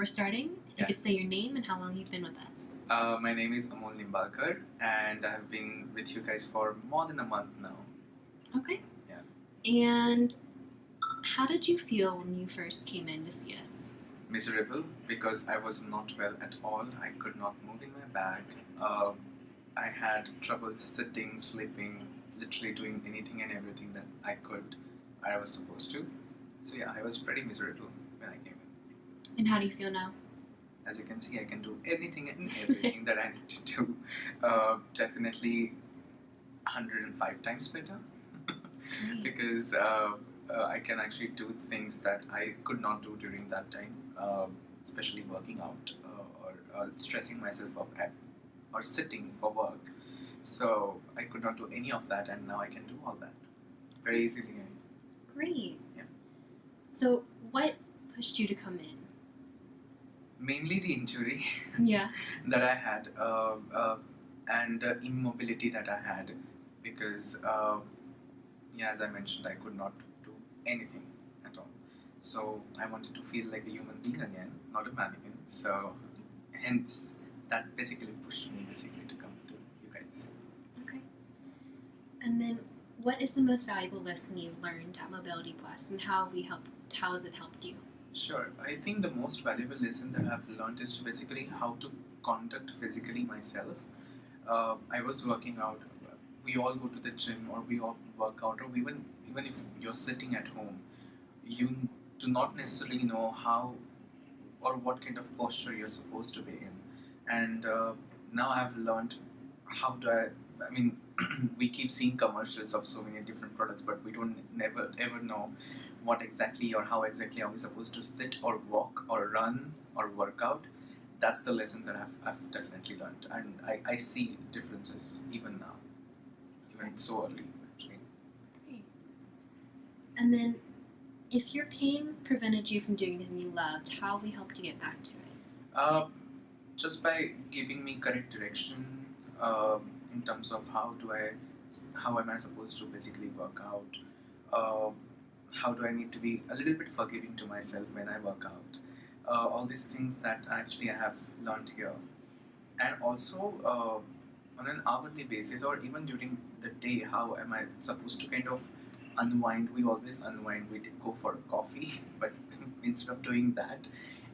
we're starting. If Yeah. you could say your name and how long you've been with us. Uh, my name is Amol Nimbalkar, and I have been with you guys for more than a month now. Okay. Yeah. And how did you feel when you first came in to see us? Miserable because I was not well at all. I could not move in my bed. Uh, I had trouble sitting, sleeping, literally doing anything and everything that I could, I was supposed to. So yeah, I was pretty miserable when I came in. And how do you feel now? As you can see, I can do anything and everything that I need to do. Uh, definitely 105 times better. Great. because uh, uh, I can actually do things that I could not do during that time, uh, especially working out uh, or uh, stressing myself up at, or sitting for work. So I could not do any of that, and now I can do all that very easily. Great. Yeah. So, what pushed you to come in? Mainly the injury Yeah. that I had uh, uh, and the immobility that I had because, uh, yeah, as I mentioned, I could not do anything at all. So I wanted to feel like a human being again, not a mannequin. So, hence, that basically pushed me basically to come to you guys. Okay. And then, what is the most valuable lesson you've learned at Mobility Plus, and how have we helped? How has it helped you? Sure. I think the most valuable lesson that I've learned is basically how to conduct physically myself. Uh, I was working out. We all go to the gym, or we all work out, or even even if you're sitting at home, you do not necessarily know how or what kind of posture you're supposed to be in. And uh, now I've learned how do I. I mean, we keep seeing commercials of so many different products, but we don't never ever know what exactly or how exactly are we supposed to sit or walk or run or work out that's the lesson that I've, I've definitely learned and I, I see differences even now even so early actually Great. And then, if your pain prevented you from doing anything you loved, how have we helped you get back to it? uh, just by giving me correct direction um in terms of how do I how am I supposed to basically work out? Uh, how do I need to be a little bit forgiving to myself when I work out? Uh, all these things that actually I have learned here. And also uh, on an hourly basis or even during the day how am I supposed to kind of unwind? We always unwind. We go for coffee but instead of doing that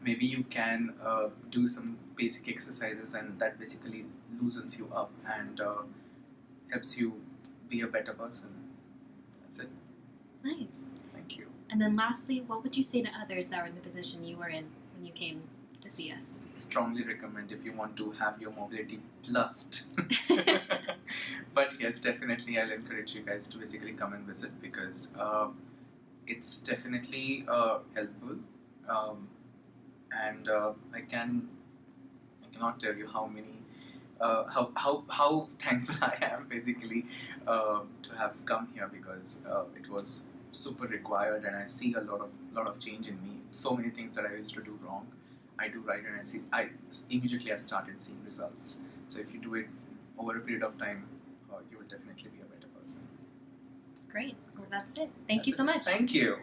maybe you can uh, do some basic exercises and that basically loosens you up and uh, helps you be a better person that's it Nice. thank you And then, lastly, what would you say to others that are in the position you were in when you came to see us? strongly recommend if you want to have your mobility plussed. but yes, definitely I'll encourage you guys to basically come and visit because uh, it's definitely uh, helpful. Um, and uh, I can I cannot tell you how many uh, how, how how thankful I am basically uh, to have come here because uh, it was super required and I see a lot of lot of change in me. So many things that I used to do wrong, I do right, and I see I immediately I started seeing results. So if you do it over a period of time, uh, you will definitely be a better person. Great. Well, that's it. Thank you so it. much. Thank you.